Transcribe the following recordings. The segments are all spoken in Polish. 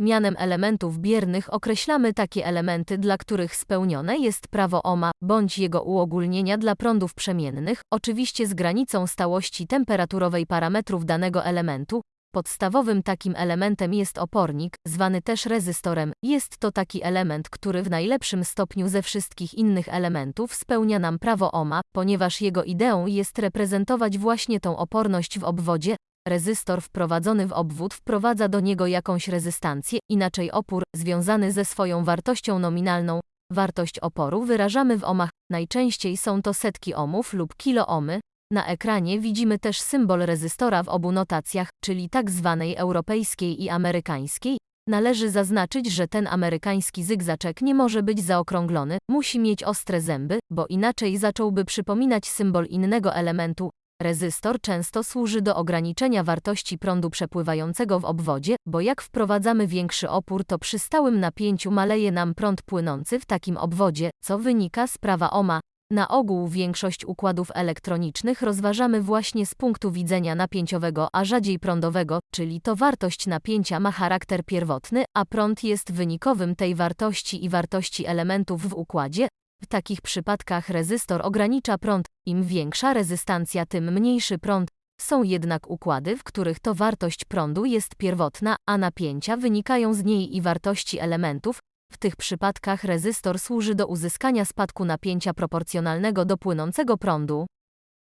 Mianem elementów biernych określamy takie elementy, dla których spełnione jest prawo Ohma bądź jego uogólnienia dla prądów przemiennych, oczywiście z granicą stałości temperaturowej parametrów danego elementu. Podstawowym takim elementem jest opornik, zwany też rezystorem. Jest to taki element, który w najlepszym stopniu ze wszystkich innych elementów spełnia nam prawo Ohma, ponieważ jego ideą jest reprezentować właśnie tą oporność w obwodzie, Rezystor wprowadzony w obwód wprowadza do niego jakąś rezystancję, inaczej opór, związany ze swoją wartością nominalną. Wartość oporu wyrażamy w ohmach, najczęściej są to setki ohmów lub kiloohmy. Na ekranie widzimy też symbol rezystora w obu notacjach, czyli tak zwanej europejskiej i amerykańskiej. Należy zaznaczyć, że ten amerykański zygzaczek nie może być zaokrąglony, musi mieć ostre zęby, bo inaczej zacząłby przypominać symbol innego elementu, Rezystor często służy do ograniczenia wartości prądu przepływającego w obwodzie, bo jak wprowadzamy większy opór, to przy stałym napięciu maleje nam prąd płynący w takim obwodzie, co wynika z prawa Ohma. Na ogół większość układów elektronicznych rozważamy właśnie z punktu widzenia napięciowego, a rzadziej prądowego, czyli to wartość napięcia ma charakter pierwotny, a prąd jest wynikowym tej wartości i wartości elementów w układzie, w takich przypadkach rezystor ogranicza prąd, im większa rezystancja, tym mniejszy prąd. Są jednak układy, w których to wartość prądu jest pierwotna, a napięcia wynikają z niej i wartości elementów. W tych przypadkach rezystor służy do uzyskania spadku napięcia proporcjonalnego do płynącego prądu.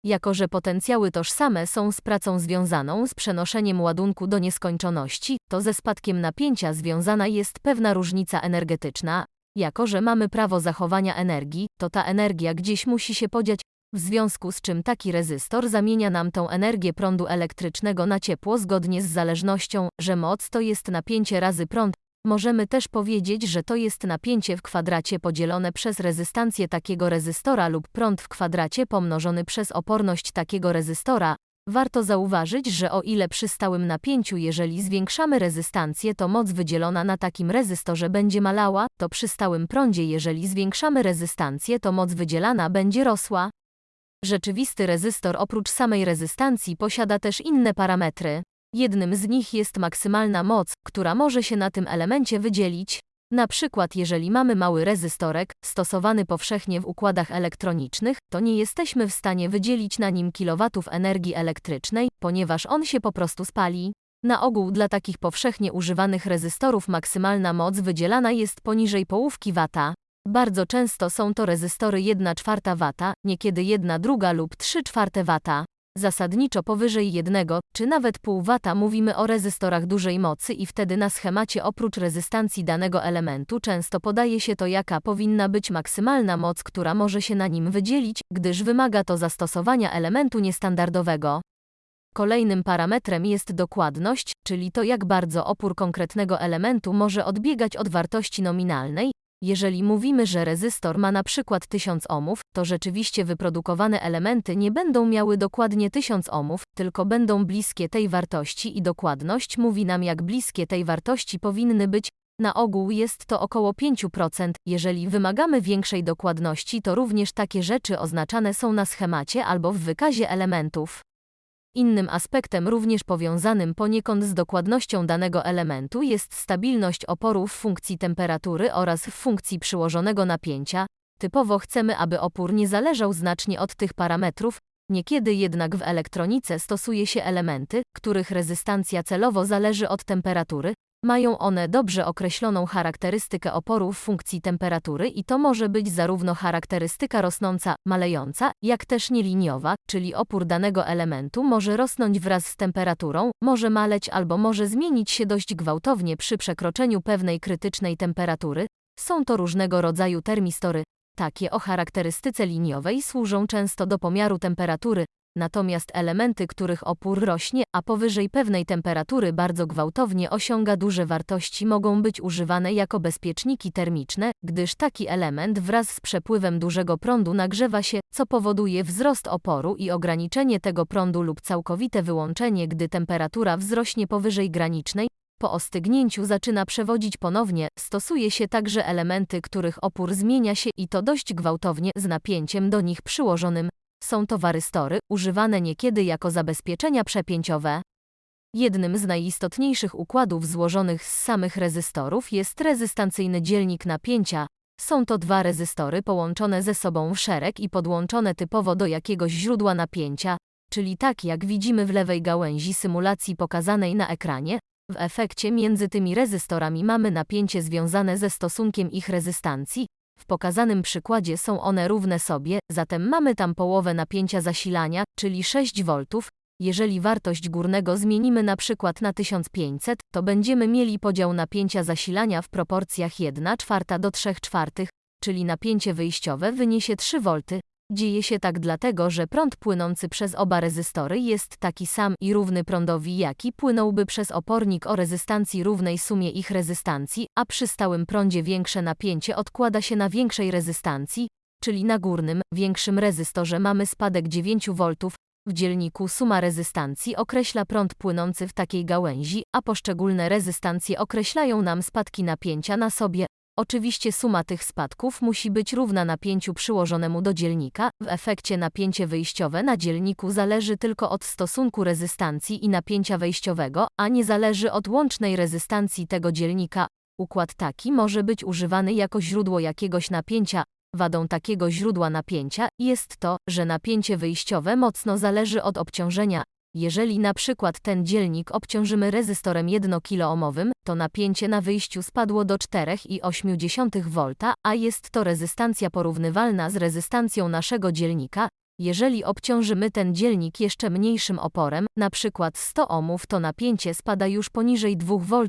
Jako że potencjały tożsame są z pracą związaną z przenoszeniem ładunku do nieskończoności, to ze spadkiem napięcia związana jest pewna różnica energetyczna, jako, że mamy prawo zachowania energii, to ta energia gdzieś musi się podziać, w związku z czym taki rezystor zamienia nam tą energię prądu elektrycznego na ciepło zgodnie z zależnością, że moc to jest napięcie razy prąd. Możemy też powiedzieć, że to jest napięcie w kwadracie podzielone przez rezystancję takiego rezystora lub prąd w kwadracie pomnożony przez oporność takiego rezystora, Warto zauważyć, że o ile przy stałym napięciu, jeżeli zwiększamy rezystancję, to moc wydzielona na takim rezystorze będzie malała, to przy stałym prądzie, jeżeli zwiększamy rezystancję, to moc wydzielana będzie rosła. Rzeczywisty rezystor oprócz samej rezystancji posiada też inne parametry. Jednym z nich jest maksymalna moc, która może się na tym elemencie wydzielić. Na przykład jeżeli mamy mały rezystorek, stosowany powszechnie w układach elektronicznych, to nie jesteśmy w stanie wydzielić na nim kilowatów energii elektrycznej, ponieważ on się po prostu spali. Na ogół dla takich powszechnie używanych rezystorów maksymalna moc wydzielana jest poniżej połówki wata. Bardzo często są to rezystory 1 czwarta wata, niekiedy 1 druga lub 3 czwarte wata. Zasadniczo powyżej 1 czy nawet pół wata mówimy o rezystorach dużej mocy i wtedy na schemacie oprócz rezystancji danego elementu często podaje się to jaka powinna być maksymalna moc, która może się na nim wydzielić, gdyż wymaga to zastosowania elementu niestandardowego. Kolejnym parametrem jest dokładność, czyli to jak bardzo opór konkretnego elementu może odbiegać od wartości nominalnej, jeżeli mówimy, że rezystor ma na przykład 1000 ohmów, to rzeczywiście wyprodukowane elementy nie będą miały dokładnie 1000 ohmów, tylko będą bliskie tej wartości i dokładność mówi nam jak bliskie tej wartości powinny być. Na ogół jest to około 5%. Jeżeli wymagamy większej dokładności, to również takie rzeczy oznaczane są na schemacie albo w wykazie elementów. Innym aspektem również powiązanym poniekąd z dokładnością danego elementu jest stabilność oporu w funkcji temperatury oraz w funkcji przyłożonego napięcia. Typowo chcemy, aby opór nie zależał znacznie od tych parametrów, niekiedy jednak w elektronice stosuje się elementy, których rezystancja celowo zależy od temperatury, mają one dobrze określoną charakterystykę oporu w funkcji temperatury i to może być zarówno charakterystyka rosnąca, malejąca, jak też nieliniowa, czyli opór danego elementu może rosnąć wraz z temperaturą, może maleć albo może zmienić się dość gwałtownie przy przekroczeniu pewnej krytycznej temperatury. Są to różnego rodzaju termistory. Takie o charakterystyce liniowej służą często do pomiaru temperatury, Natomiast elementy, których opór rośnie, a powyżej pewnej temperatury bardzo gwałtownie osiąga duże wartości, mogą być używane jako bezpieczniki termiczne, gdyż taki element wraz z przepływem dużego prądu nagrzewa się, co powoduje wzrost oporu i ograniczenie tego prądu lub całkowite wyłączenie, gdy temperatura wzrośnie powyżej granicznej. Po ostygnięciu zaczyna przewodzić ponownie, stosuje się także elementy, których opór zmienia się i to dość gwałtownie z napięciem do nich przyłożonym, są to warystory, używane niekiedy jako zabezpieczenia przepięciowe. Jednym z najistotniejszych układów złożonych z samych rezystorów jest rezystancyjny dzielnik napięcia. Są to dwa rezystory połączone ze sobą w szereg i podłączone typowo do jakiegoś źródła napięcia, czyli tak jak widzimy w lewej gałęzi symulacji pokazanej na ekranie. W efekcie między tymi rezystorami mamy napięcie związane ze stosunkiem ich rezystancji. W pokazanym przykładzie są one równe sobie, zatem mamy tam połowę napięcia zasilania, czyli 6 V. Jeżeli wartość górnego zmienimy na przykład na 1500, to będziemy mieli podział napięcia zasilania w proporcjach 1 czwarta do 3 czwartych, czyli napięcie wyjściowe wyniesie 3 V. Dzieje się tak dlatego, że prąd płynący przez oba rezystory jest taki sam i równy prądowi, jaki płynąłby przez opornik o rezystancji równej sumie ich rezystancji, a przy stałym prądzie większe napięcie odkłada się na większej rezystancji, czyli na górnym, większym rezystorze mamy spadek 9 V. W dzielniku suma rezystancji określa prąd płynący w takiej gałęzi, a poszczególne rezystancje określają nam spadki napięcia na sobie, Oczywiście suma tych spadków musi być równa napięciu przyłożonemu do dzielnika, w efekcie napięcie wyjściowe na dzielniku zależy tylko od stosunku rezystancji i napięcia wejściowego, a nie zależy od łącznej rezystancji tego dzielnika. Układ taki może być używany jako źródło jakiegoś napięcia. Wadą takiego źródła napięcia jest to, że napięcie wyjściowe mocno zależy od obciążenia, jeżeli na przykład ten dzielnik obciążymy rezystorem 1 kOhmowym, to napięcie na wyjściu spadło do 4,8 V, a jest to rezystancja porównywalna z rezystancją naszego dzielnika. Jeżeli obciążymy ten dzielnik jeszcze mniejszym oporem, przykład 100 ohmów, to napięcie spada już poniżej 2 V,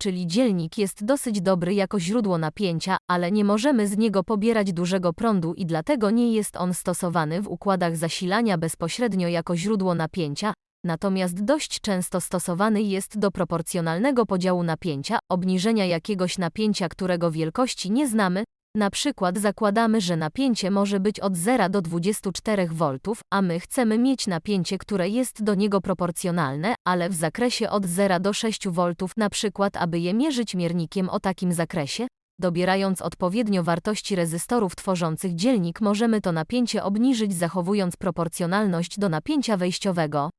czyli dzielnik jest dosyć dobry jako źródło napięcia, ale nie możemy z niego pobierać dużego prądu i dlatego nie jest on stosowany w układach zasilania bezpośrednio jako źródło napięcia, natomiast dość często stosowany jest do proporcjonalnego podziału napięcia, obniżenia jakiegoś napięcia, którego wielkości nie znamy, na przykład zakładamy, że napięcie może być od 0 do 24 V, a my chcemy mieć napięcie, które jest do niego proporcjonalne, ale w zakresie od 0 do 6 V, na przykład aby je mierzyć miernikiem o takim zakresie, dobierając odpowiednio wartości rezystorów tworzących dzielnik możemy to napięcie obniżyć zachowując proporcjonalność do napięcia wejściowego.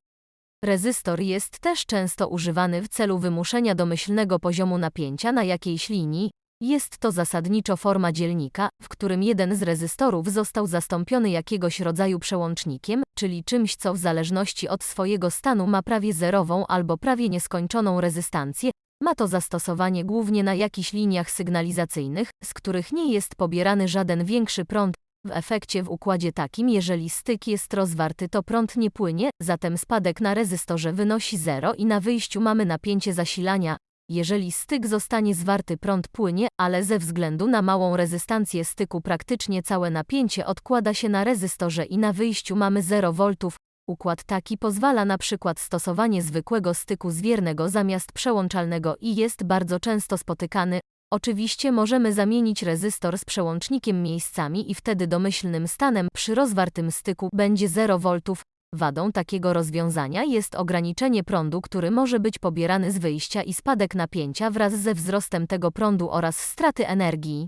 Rezystor jest też często używany w celu wymuszenia domyślnego poziomu napięcia na jakiejś linii, jest to zasadniczo forma dzielnika, w którym jeden z rezystorów został zastąpiony jakiegoś rodzaju przełącznikiem, czyli czymś, co w zależności od swojego stanu ma prawie zerową albo prawie nieskończoną rezystancję. Ma to zastosowanie głównie na jakichś liniach sygnalizacyjnych, z których nie jest pobierany żaden większy prąd. W efekcie w układzie takim, jeżeli styk jest rozwarty, to prąd nie płynie, zatem spadek na rezystorze wynosi 0 i na wyjściu mamy napięcie zasilania, jeżeli styk zostanie zwarty prąd płynie, ale ze względu na małą rezystancję styku praktycznie całe napięcie odkłada się na rezystorze i na wyjściu mamy 0 V. Układ taki pozwala na przykład stosowanie zwykłego styku zwiernego zamiast przełączalnego i jest bardzo często spotykany. Oczywiście możemy zamienić rezystor z przełącznikiem miejscami i wtedy domyślnym stanem przy rozwartym styku będzie 0 V. Wadą takiego rozwiązania jest ograniczenie prądu, który może być pobierany z wyjścia i spadek napięcia wraz ze wzrostem tego prądu oraz straty energii.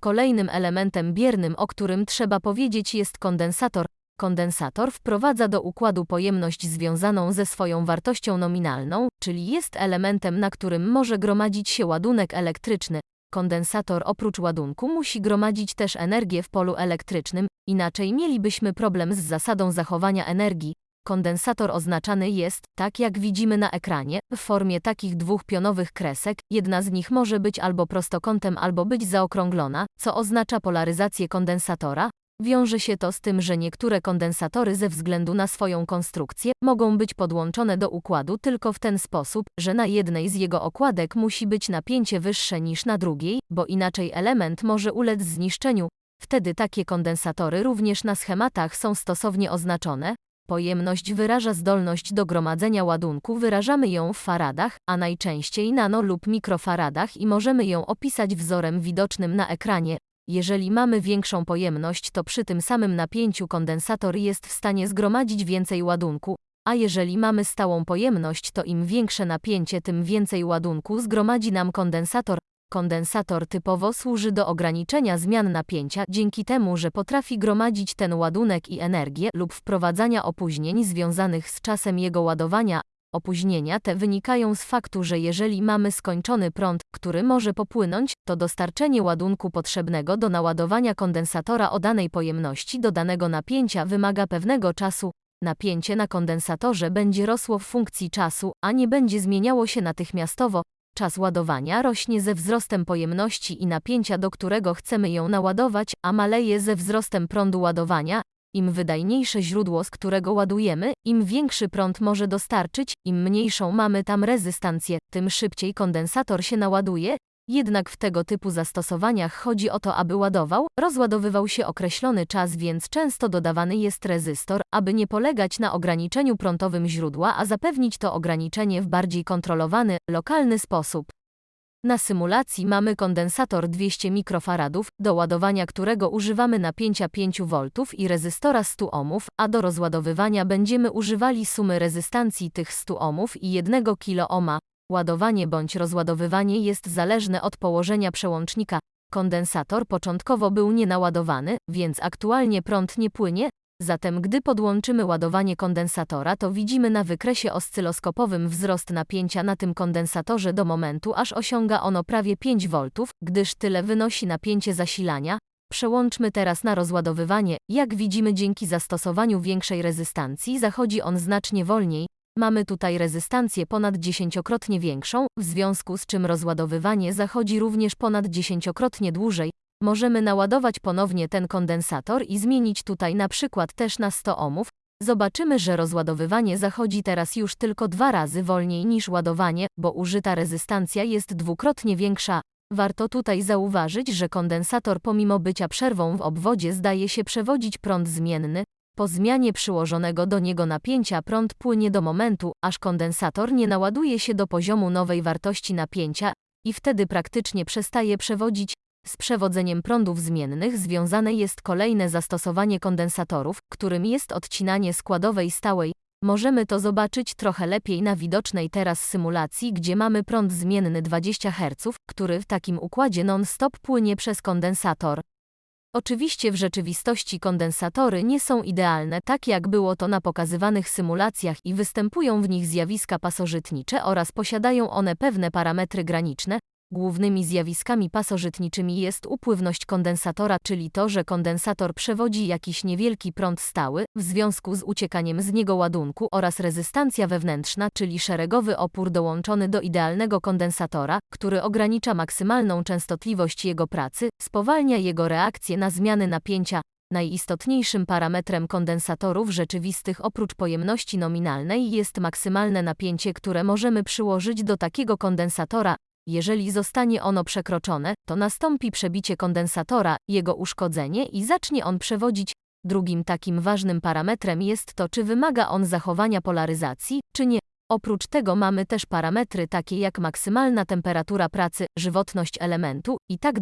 Kolejnym elementem biernym, o którym trzeba powiedzieć jest kondensator. Kondensator wprowadza do układu pojemność związaną ze swoją wartością nominalną, czyli jest elementem, na którym może gromadzić się ładunek elektryczny. Kondensator oprócz ładunku musi gromadzić też energię w polu elektrycznym, inaczej mielibyśmy problem z zasadą zachowania energii. Kondensator oznaczany jest, tak jak widzimy na ekranie, w formie takich dwóch pionowych kresek, jedna z nich może być albo prostokątem, albo być zaokrąglona, co oznacza polaryzację kondensatora. Wiąże się to z tym, że niektóre kondensatory ze względu na swoją konstrukcję mogą być podłączone do układu tylko w ten sposób, że na jednej z jego okładek musi być napięcie wyższe niż na drugiej, bo inaczej element może ulec zniszczeniu. Wtedy takie kondensatory również na schematach są stosownie oznaczone. Pojemność wyraża zdolność do gromadzenia ładunku, wyrażamy ją w faradach, a najczęściej nano lub mikrofaradach i możemy ją opisać wzorem widocznym na ekranie. Jeżeli mamy większą pojemność, to przy tym samym napięciu kondensator jest w stanie zgromadzić więcej ładunku, a jeżeli mamy stałą pojemność, to im większe napięcie, tym więcej ładunku zgromadzi nam kondensator. Kondensator typowo służy do ograniczenia zmian napięcia dzięki temu, że potrafi gromadzić ten ładunek i energię lub wprowadzania opóźnień związanych z czasem jego ładowania, Opóźnienia te wynikają z faktu, że jeżeli mamy skończony prąd, który może popłynąć, to dostarczenie ładunku potrzebnego do naładowania kondensatora o danej pojemności do danego napięcia wymaga pewnego czasu. Napięcie na kondensatorze będzie rosło w funkcji czasu, a nie będzie zmieniało się natychmiastowo. Czas ładowania rośnie ze wzrostem pojemności i napięcia, do którego chcemy ją naładować, a maleje ze wzrostem prądu ładowania. Im wydajniejsze źródło, z którego ładujemy, im większy prąd może dostarczyć, im mniejszą mamy tam rezystancję, tym szybciej kondensator się naładuje. Jednak w tego typu zastosowaniach chodzi o to, aby ładował, rozładowywał się określony czas, więc często dodawany jest rezystor, aby nie polegać na ograniczeniu prądowym źródła, a zapewnić to ograniczenie w bardziej kontrolowany, lokalny sposób. Na symulacji mamy kondensator 200 mikrofaradów, do ładowania którego używamy napięcia 5 V i rezystora 100 ohmów, a do rozładowywania będziemy używali sumy rezystancji tych 100 ohmów i 1 kOhma. Ładowanie bądź rozładowywanie jest zależne od położenia przełącznika. Kondensator początkowo był nienaładowany, więc aktualnie prąd nie płynie, zatem gdy podłączymy ładowanie kondensatora, to widzimy na wykresie oscyloskopowym wzrost napięcia na tym kondensatorze do momentu, aż osiąga ono prawie 5 V, gdyż tyle wynosi napięcie zasilania. Przełączmy teraz na rozładowywanie. Jak widzimy dzięki zastosowaniu większej rezystancji zachodzi on znacznie wolniej, Mamy tutaj rezystancję ponad dziesięciokrotnie większą, w związku z czym rozładowywanie zachodzi również ponad dziesięciokrotnie dłużej. Możemy naładować ponownie ten kondensator i zmienić tutaj na przykład też na 100 ohmów. Zobaczymy, że rozładowywanie zachodzi teraz już tylko dwa razy wolniej niż ładowanie, bo użyta rezystancja jest dwukrotnie większa. Warto tutaj zauważyć, że kondensator pomimo bycia przerwą w obwodzie zdaje się przewodzić prąd zmienny, po zmianie przyłożonego do niego napięcia prąd płynie do momentu, aż kondensator nie naładuje się do poziomu nowej wartości napięcia i wtedy praktycznie przestaje przewodzić. Z przewodzeniem prądów zmiennych związane jest kolejne zastosowanie kondensatorów, którym jest odcinanie składowej stałej. Możemy to zobaczyć trochę lepiej na widocznej teraz symulacji, gdzie mamy prąd zmienny 20 Hz, który w takim układzie non-stop płynie przez kondensator. Oczywiście w rzeczywistości kondensatory nie są idealne, tak jak było to na pokazywanych symulacjach i występują w nich zjawiska pasożytnicze oraz posiadają one pewne parametry graniczne, Głównymi zjawiskami pasożytniczymi jest upływność kondensatora, czyli to, że kondensator przewodzi jakiś niewielki prąd stały, w związku z uciekaniem z niego ładunku oraz rezystancja wewnętrzna, czyli szeregowy opór dołączony do idealnego kondensatora, który ogranicza maksymalną częstotliwość jego pracy, spowalnia jego reakcję na zmiany napięcia, Najistotniejszym parametrem kondensatorów rzeczywistych oprócz pojemności nominalnej jest maksymalne napięcie, które możemy przyłożyć do takiego kondensatora, jeżeli zostanie ono przekroczone, to nastąpi przebicie kondensatora, jego uszkodzenie i zacznie on przewodzić. Drugim takim ważnym parametrem jest to, czy wymaga on zachowania polaryzacji, czy nie. Oprócz tego mamy też parametry takie jak maksymalna temperatura pracy, żywotność elementu i tak.